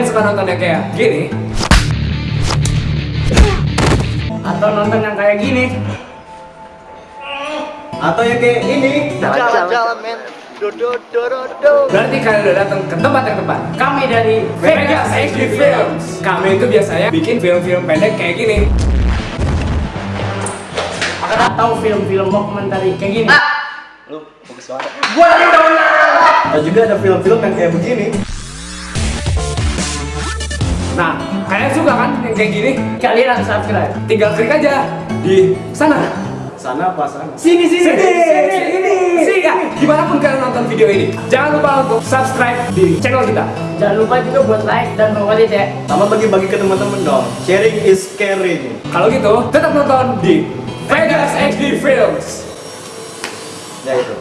Kalian suka nonton yang kayak gini? Atau nonton yang kayak gini? Atau yang kayak ini? Jalan-jalan men. Berarti kalian udah datang ke tempat yang tepat. Kami dari Vegas HD Films. Kami itu biasanya bikin film-film pendek kayak gini. Atau film-film dokumenter kayak gini. Lu bagus banget. Gua lagi dong. Atau juga ada film-film yang kayak begini. Nah, kalian suka kan yang kayak gini? Kalian harus subscribe. Tinggal klik aja di sana. Sana apa sana? Sini sini sini sini sini. Sini ya. Di mana pun kalian nonton video ini, jangan lupa untuk subscribe di channel kita. Jangan lupa juga buat like dan favorit ya. Sama bagi-bagi ke teman-teman dong. Sharing is caring. Kalau gitu, tetap nonton di Vegas HD Films. Ya itu.